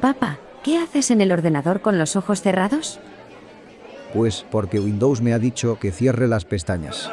Papá, ¿qué haces en el ordenador con los ojos cerrados? Pues porque Windows me ha dicho que cierre las pestañas.